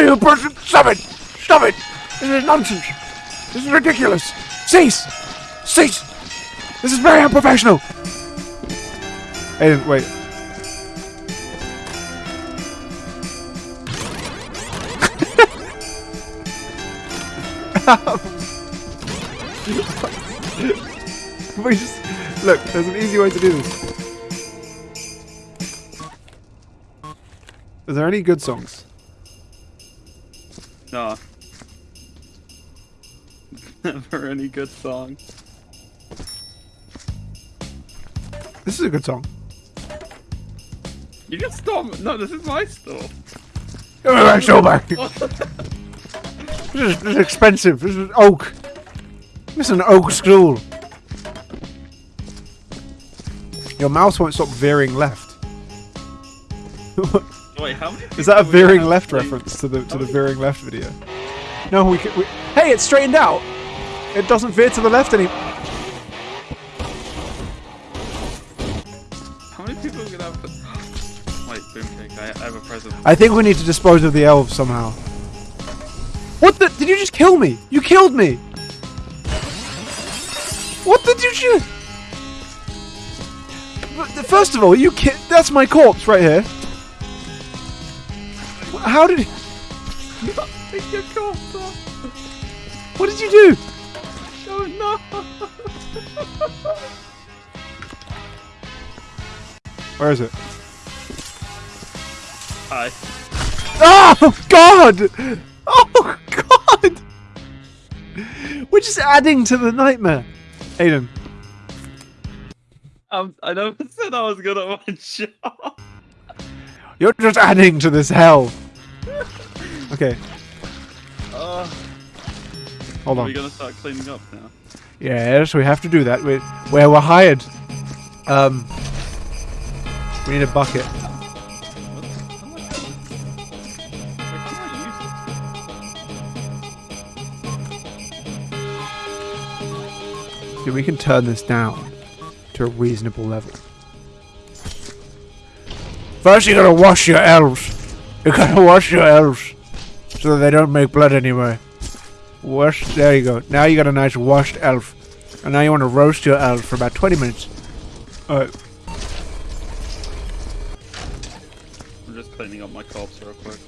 you person! Stop it! Stop it! This is nonsense! This is ridiculous! Cease! Cease! This is very unprofessional! Aiden, wait. we just look. There's an easy way to do this. Is there any good songs? No. Never any good song. This is a good song. You can stop. No, this is my store. Give me my show back. This is, this is expensive. This is oak. This is an oak stool. Your mouse won't stop veering left. Wait, how many? is that a veering left reference to the to the veering left video? No, we, we. Hey, it's straightened out. It doesn't veer to the left anymore. How many people are gonna have? Wait, Boomcake, I, I have a present. I think we need to dispose of the elves somehow. What the? Did you just kill me? You killed me. What did you do? First of all, you ki- That's my corpse right here. How did? Pick your corpse up. What did you do? Oh no! Where is it? Hi. Oh God! Oh God! We're just adding to the nightmare. Aiden, Um, I never said I was good at my job. you're just adding to this hell. Okay, Uh, hold are on. We're gonna start cleaning up now? Yes, we have to do that. We, where we're hired. Um, we need a bucket. What? How do I- Wait, how do I use See, we can turn this down to a reasonable level. First, you gotta wash your elves. You gotta wash your elves so that they don't make blood anymore. Wash. There you go. Now you got a nice washed elf, and now you want to roast your elf for about 20 minutes. Alright. I'm just cleaning up my corpse real quick.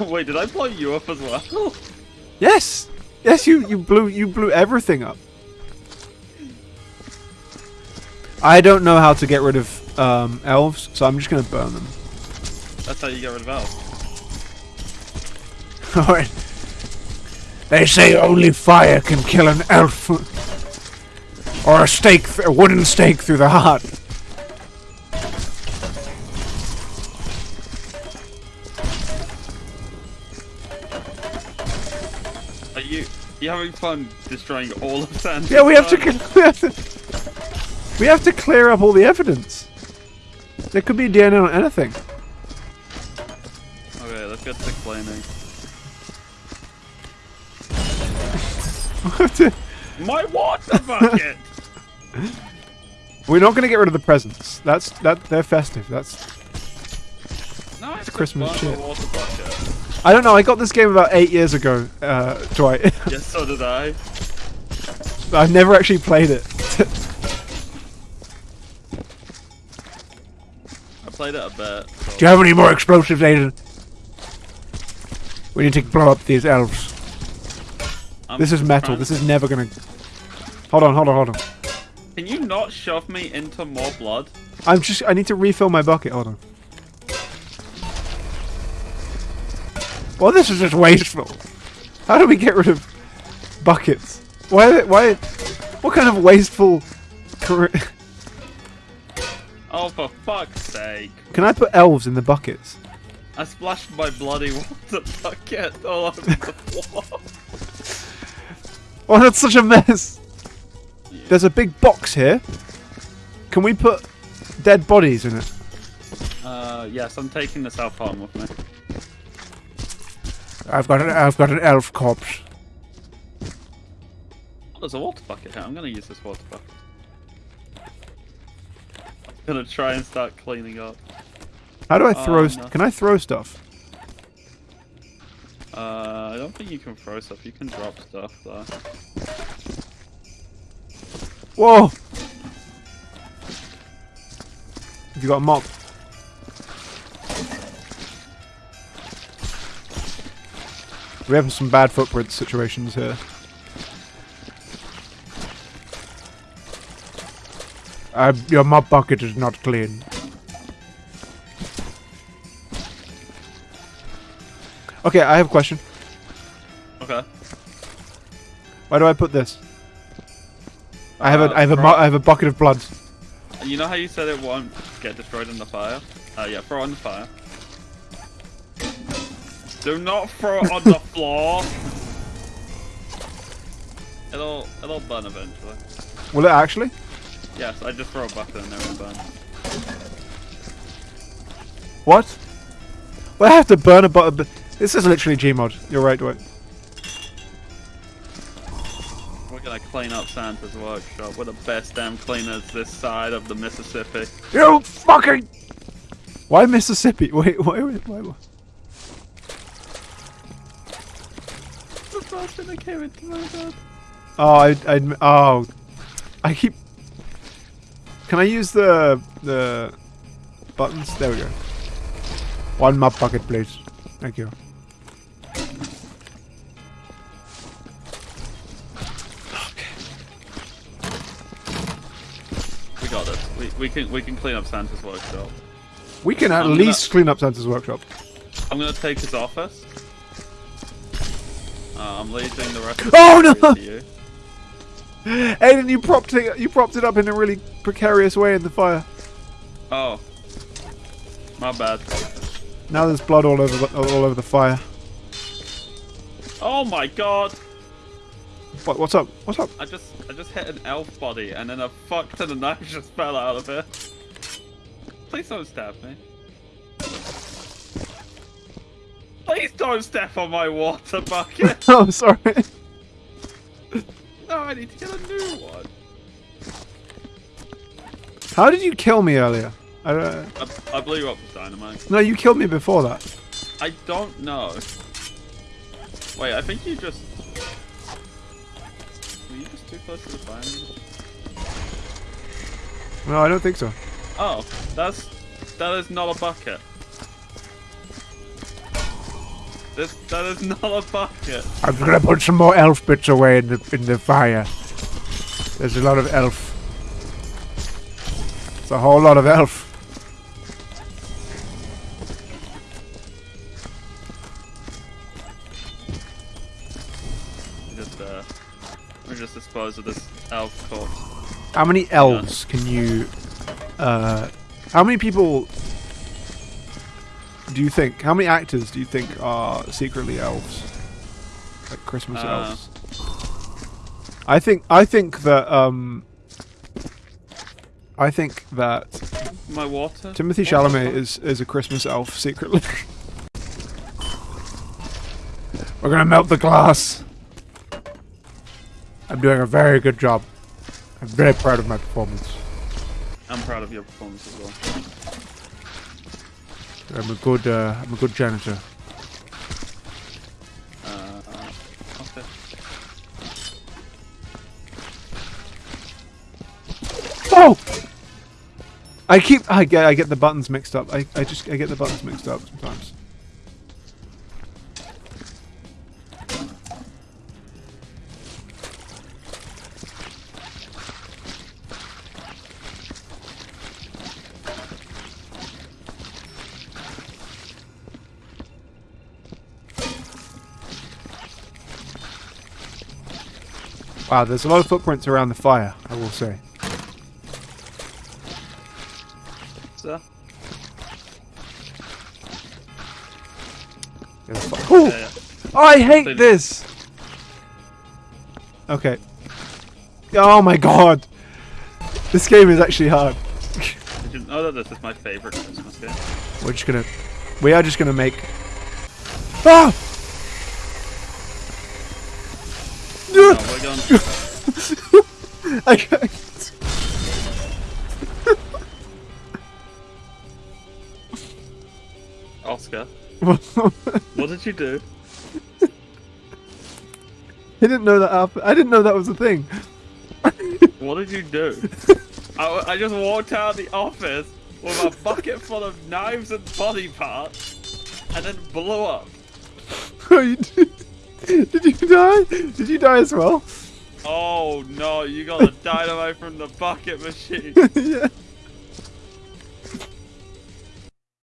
Wait, did I blow you up as well? Yes. Yes, you you blew you blew everything up. I don't know how to get rid of um, elves, so I'm just gonna burn them. That's how you get rid of elves. Alright. They say only fire can kill an elf. or a stake, a wooden stake through the heart. Are you you having fun destroying all of Sand? Yeah, we have to, we have to. We have to clear up all the evidence. There could be DNA on anything. Okay, let's get to. We My water bucket. We're not going to get rid of the presents. That's that. They're festive. That's. no, it's Christmas shit. I don't know. I got this game about eight years ago, uh, Dwight. Yes, so did I. I've never actually played it. I played it a bit. So. Do you have any more explosives, Aiden? We need to blow up these elves. I'm This is metal. This is never gonna. Hold on, hold on, hold on. Can you not shove me into more blood? I'm just. I need to refill my bucket. Hold on. Well, this is just wasteful. How do we get rid of buckets? Why? Why? What kind of wasteful? Career? Oh, for fuck's sake! Can I put elves in the buckets? I splashed my bloody water bucket all over the floor. Oh, that's such a mess. There's a big box here. Can we put dead bodies in it? Uh, yes, I'm taking the self harm with me. I've got an. I've got an elf corpse. Oh, there's a water bucket here. I'm gonna use this water bucket. Gonna try and start cleaning up. How do I throw? Um, st- can I throw stuff? Uh, I don't think you can throw stuff. You can drop stuff though. Whoa! Have you got a mop? We're having some bad footprint situations here. Uh, your mop bucket is not clean. Okay, I have a question. Okay. Why do I put this? I have Uh, a I have a I have a bucket of blood. You know how you said it won't get destroyed in the fire? Uh, yeah, throw it on the fire. Do not throw it on the floor. It'll it'll burn eventually. Will it actually? Yes, I just throw a bucket and it will burn. What? Well, I have to burn a bucket. This is literally Gmod. You're right, Dwight. We're gonna clean up Santa's workshop. We're the best damn cleaners this side of the Mississippi. You fucking. Why Mississippi? Wait, wait, wait, wait. wait. The first thing that came into my head. Oh, I, I, oh, I keep. Can I use the the buttons? There we go. One map bucket, please. Thank you. We got this. We, we can we can clean up Santa's workshop. We can at I'm gonna- least clean up Santa's workshop. I'm gonna take his office. Uh, I'm leaving the rest of Oh, no! Aiden, you propped it. You propped it up in a really precarious way in the fire. Oh. My bad. Now there's blood all over the, all over the fire. Oh my god! What, what's up? What's up? I just I just hit an elf body and then a fuck ton of knives just fell out of it. Please don't stab me. Please don't step on my water bucket. oh, sorry. No, I need to get a new one. How did you kill me earlier? I, uh, I, I blew you up with dynamite. no, you killed me before that. I don't know. Wait, I think you just. Were you just too close to the fire? No, I don't think so. Oh, that's that is not a bucket. This that is not a bucket. I'm gonna put some more elf bits away in the in the fire. There's a lot of elf. It's a whole lot of elf. Just uh, we just dispose of this elf corpse. How many elves can you? Uh, how many people do you think? How many actors do you think are secretly elves? Like Christmas Uh, elves. I think. I think that. Um. I think that My water. Timothy Chalamet is is a Christmas elf secretly. We're gonna melt the glass. I'm doing a very good job. I'm very proud of my performance. I'm proud of your performance as well. I'm a good. Uh, I'm a good janitor. Uh, okay. Oh! I keep. I get. I get the buttons mixed up. I. I just. I get the buttons mixed up sometimes. Wow, there's a lot of footprints around the fire, I will say. Sir? There's yeah, yeah. Oh, I hate this! Okay. Oh my god! This game is actually hard. Did you know that this is my favorite Christmas game? We're just gonna... We are just gonna make... Ah! No, we're. I, Oscar, what did you do? He didn't know that. I didn't know that was a thing. What did you do? I, I just walked out of the office with a bucket full of knives and body parts, and then blew up. Oh, you did. Did you die? Did you die as well? Oh no, you got the dynamite from the bucket machine. yeah.